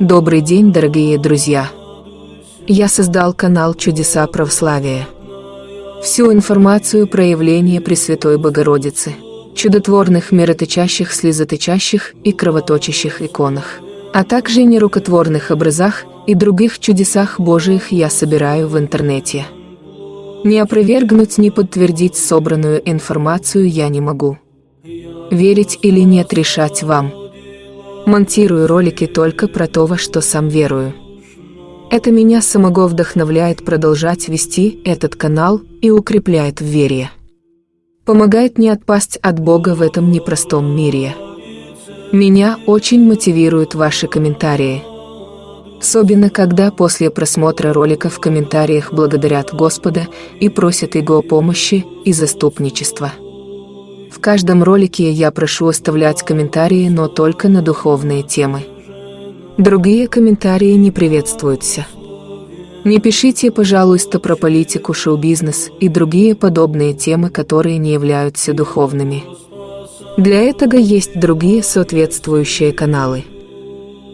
Добрый день, дорогие друзья! Я создал канал «Чудеса православия». Всю информацию про явление Пресвятой Богородицы, чудотворных мироточащих, слезоточащих и кровоточащих иконах, а также нерукотворных образах и других чудесах Божиих я собираю в интернете. Не опровергнуть, ни подтвердить собранную информацию я не могу. Верить или нет решать вам – Монтирую ролики только про то, во что сам верую. Это меня самого вдохновляет продолжать вести этот канал и укрепляет в вере. Помогает не отпасть от Бога в этом непростом мире. Меня очень мотивируют ваши комментарии. Особенно, когда после просмотра ролика в комментариях благодарят Господа и просят Его помощи и заступничества. В каждом ролике я прошу оставлять комментарии, но только на духовные темы. Другие комментарии не приветствуются. Не пишите, пожалуйста, про политику, шоу-бизнес и другие подобные темы, которые не являются духовными. Для этого есть другие соответствующие каналы.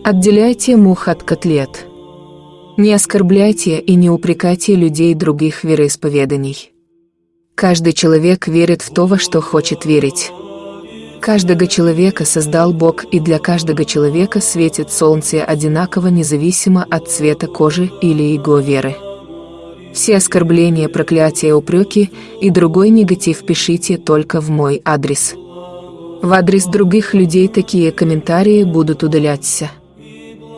Отделяйте мух от котлет. Не оскорбляйте и не упрекайте людей других вероисповеданий. Каждый человек верит в то, во что хочет верить. Каждого человека создал Бог, и для каждого человека светит солнце одинаково независимо от цвета кожи или его веры. Все оскорбления, проклятия, упреки и другой негатив пишите только в мой адрес. В адрес других людей такие комментарии будут удаляться.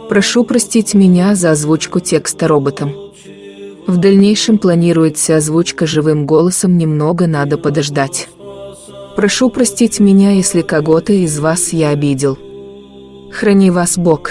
Прошу простить меня за озвучку текста роботом. В дальнейшем планируется озвучка живым голосом, немного надо подождать. Прошу простить меня, если кого-то из вас я обидел. Храни вас Бог.